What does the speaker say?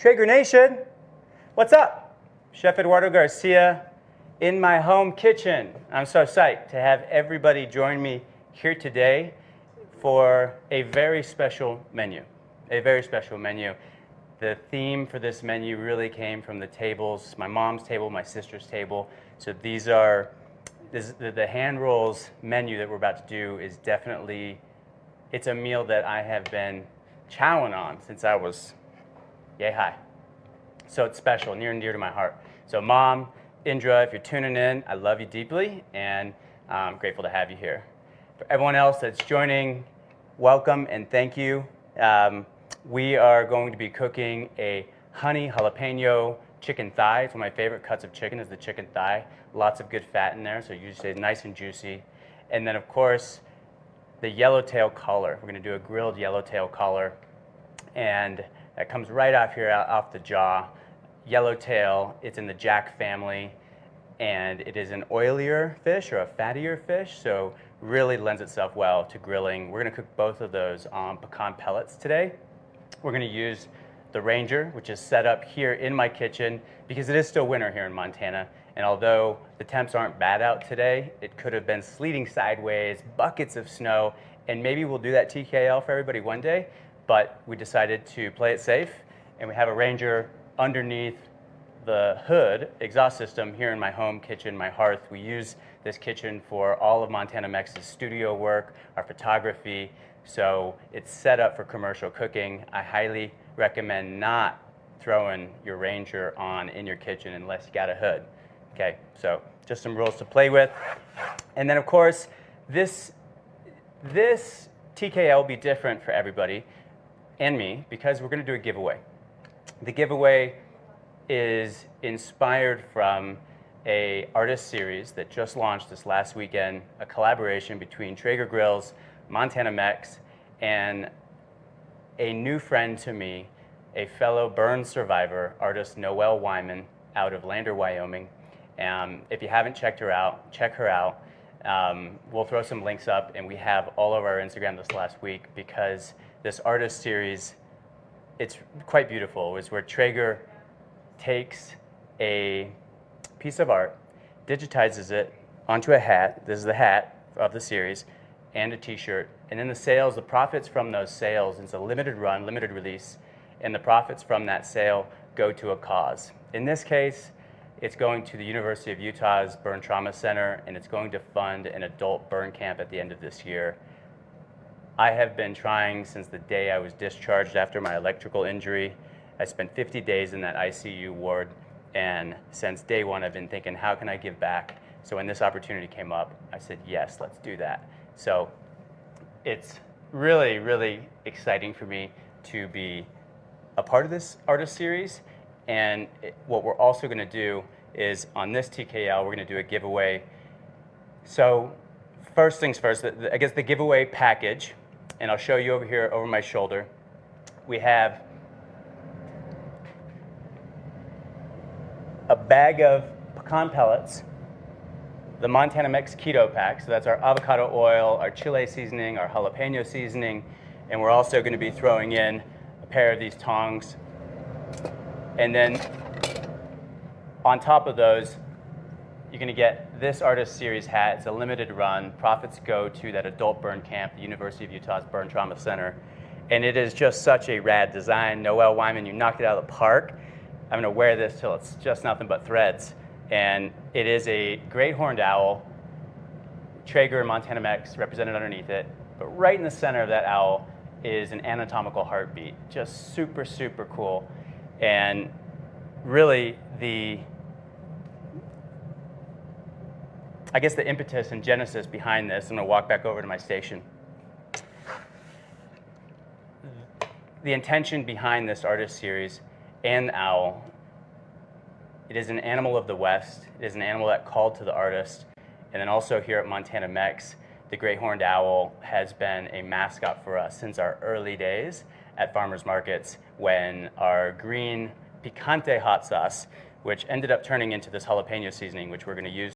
Traeger Nation, what's up? Chef Eduardo Garcia in my home kitchen. I'm so psyched to have everybody join me here today for a very special menu. A very special menu. The theme for this menu really came from the tables, my mom's table, my sister's table. So these are, this, the, the hand rolls menu that we're about to do is definitely, it's a meal that I have been chowing on since I was yay hi. So it's special, near and dear to my heart. So mom, Indra, if you're tuning in, I love you deeply and I'm grateful to have you here. For everyone else that's joining, welcome and thank you. Um, we are going to be cooking a honey jalapeno chicken thigh. It's one of my favorite cuts of chicken is the chicken thigh. Lots of good fat in there, so usually nice and juicy. And then of course, the yellowtail collar. We're gonna do a grilled yellowtail collar. And that comes right off here, off the jaw. Yellowtail, it's in the jack family, and it is an oilier fish or a fattier fish, so really lends itself well to grilling. We're gonna cook both of those on pecan pellets today. We're gonna use the Ranger, which is set up here in my kitchen because it is still winter here in Montana. And although the temps aren't bad out today, it could have been sleeting sideways, buckets of snow, and maybe we'll do that TKL for everybody one day but we decided to play it safe, and we have a Ranger underneath the hood exhaust system here in my home kitchen, my hearth. We use this kitchen for all of Montana Mex's studio work, our photography, so it's set up for commercial cooking. I highly recommend not throwing your Ranger on in your kitchen unless you got a hood. Okay, so just some rules to play with. And then of course, this, this TKL will be different for everybody and me because we're going to do a giveaway. The giveaway is inspired from a artist series that just launched this last weekend, a collaboration between Traeger Grills, Montana Mex, and a new friend to me, a fellow burn survivor, artist Noelle Wyman out of Lander, Wyoming. Um, if you haven't checked her out, check her out. Um, we'll throw some links up, and we have all over our Instagram this last week because this artist series, it's quite beautiful. is where Traeger takes a piece of art, digitizes it onto a hat. This is the hat of the series, and a t-shirt. And then the sales, the profits from those sales, it's a limited run, limited release, and the profits from that sale go to a cause. In this case, it's going to the University of Utah's Burn Trauma Center, and it's going to fund an adult burn camp at the end of this year. I have been trying since the day I was discharged after my electrical injury. I spent 50 days in that ICU ward, and since day one, I've been thinking, how can I give back? So when this opportunity came up, I said, yes, let's do that. So it's really, really exciting for me to be a part of this artist series. And what we're also going to do is on this TKL, we're going to do a giveaway. So first things first, I guess the giveaway package and I'll show you over here over my shoulder. We have a bag of pecan pellets, the Montana Mex Keto Pack, so that's our avocado oil, our chile seasoning, our jalapeno seasoning, and we're also going to be throwing in a pair of these tongs. And then on top of those, you're going to get this Artist Series hat. It's a limited run. Profits go to that adult burn camp, the University of Utah's Burn Trauma Center. And it is just such a rad design. Noel Wyman, you knocked it out of the park. I'm going to wear this till it's just nothing but threads. And it is a great horned owl, Traeger Montana Mex represented underneath it. But right in the center of that owl is an anatomical heartbeat. Just super, super cool. And really, the I guess the impetus and genesis behind this, I'm going to walk back over to my station. The intention behind this artist series and the owl, it is an animal of the West. It is an animal that called to the artist. And then also here at Montana Mex, the great horned owl has been a mascot for us since our early days at farmers markets when our green picante hot sauce, which ended up turning into this jalapeno seasoning, which we're going to use